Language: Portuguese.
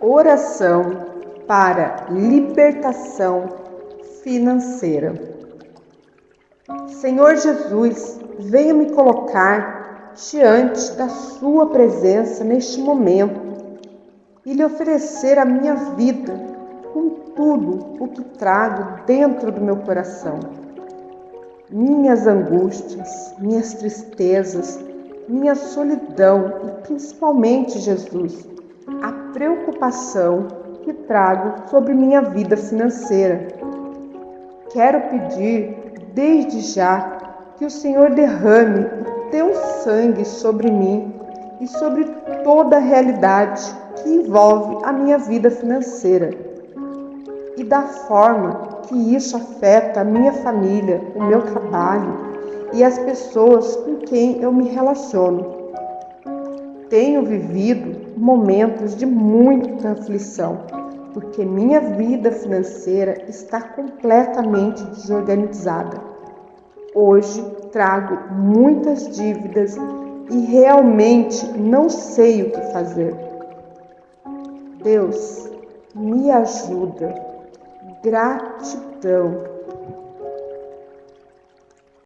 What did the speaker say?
Oração para libertação financeira. Senhor Jesus, venha me colocar diante da Sua presença neste momento e lhe oferecer a minha vida com tudo o que trago dentro do meu coração. Minhas angústias, minhas tristezas, minha solidão e principalmente, Jesus, a preocupação que trago sobre minha vida financeira. Quero pedir desde já que o Senhor derrame o teu sangue sobre mim e sobre toda a realidade que envolve a minha vida financeira e da forma que isso afeta a minha família, o meu trabalho e as pessoas com quem eu me relaciono. Tenho vivido momentos de muita aflição, porque minha vida financeira está completamente desorganizada. Hoje trago muitas dívidas e realmente não sei o que fazer. Deus, me ajuda. Gratidão.